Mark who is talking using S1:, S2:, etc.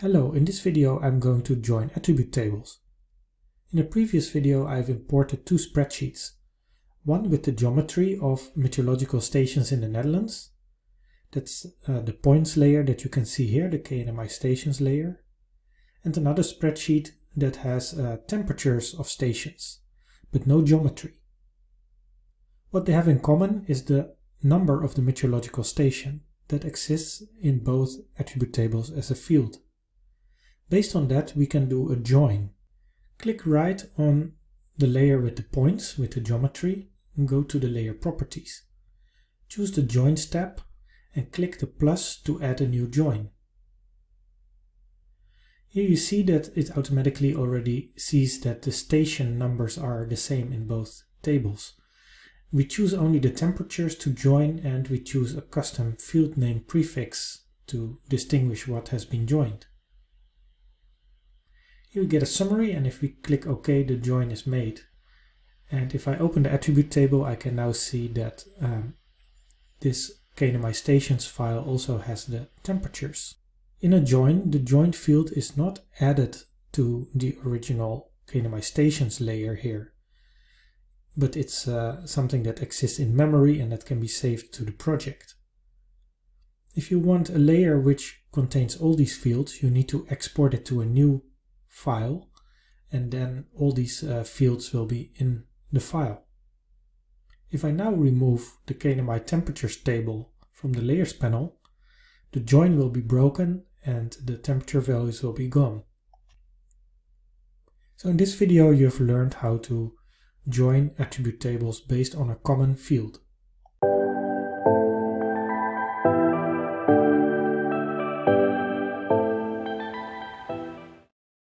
S1: Hello, in this video I'm going to join attribute tables. In a previous video I've imported two spreadsheets. One with the geometry of meteorological stations in the Netherlands. That's uh, the points layer that you can see here, the KNMI stations layer. And another spreadsheet that has uh, temperatures of stations, but no geometry. What they have in common is the number of the meteorological station that exists in both attribute tables as a field. Based on that, we can do a join. Click right on the layer with the points, with the geometry, and go to the layer properties. Choose the joins tab and click the plus to add a new join. Here you see that it automatically already sees that the station numbers are the same in both tables. We choose only the temperatures to join and we choose a custom field name prefix to distinguish what has been joined. We get a summary and if we click OK the join is made. And if I open the attribute table I can now see that um, this KNMI stations file also has the temperatures. In a join, the join field is not added to the original KNMI stations layer here, but it's uh, something that exists in memory and that can be saved to the project. If you want a layer which contains all these fields, you need to export it to a new file and then all these uh, fields will be in the file. If I now remove the KNMI temperatures table from the layers panel, the join will be broken and the temperature values will be gone. So in this video you've learned how to join attribute tables based on a common field.